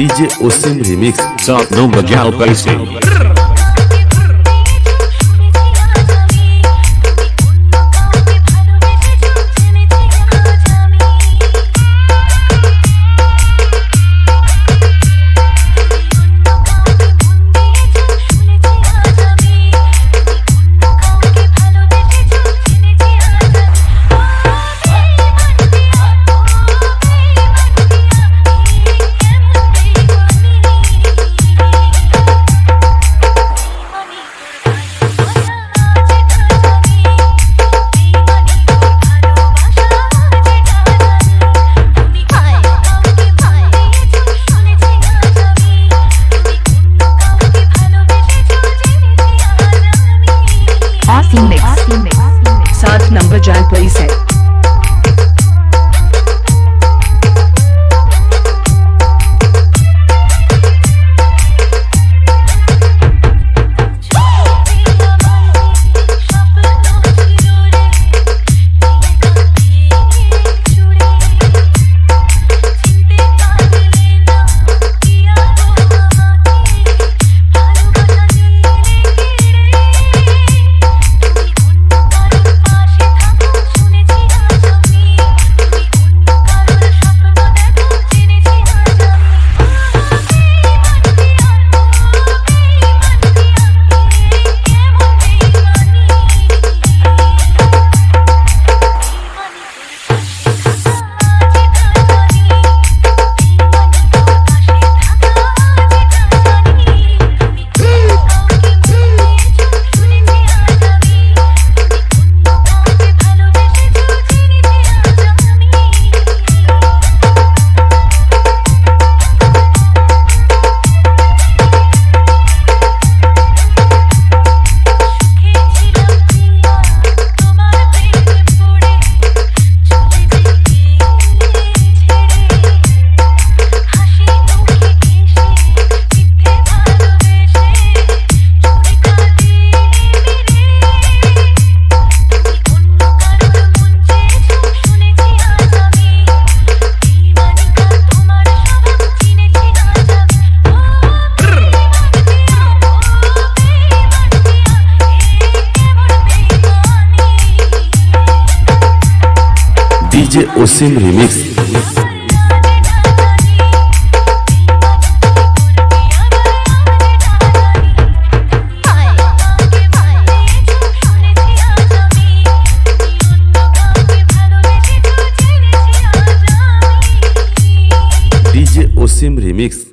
DJ Osim remix. सात नंबर बजाओ पैसे Mix. सात नंबर जाल प्लीज़ है DJ Osim remix. Osim remix.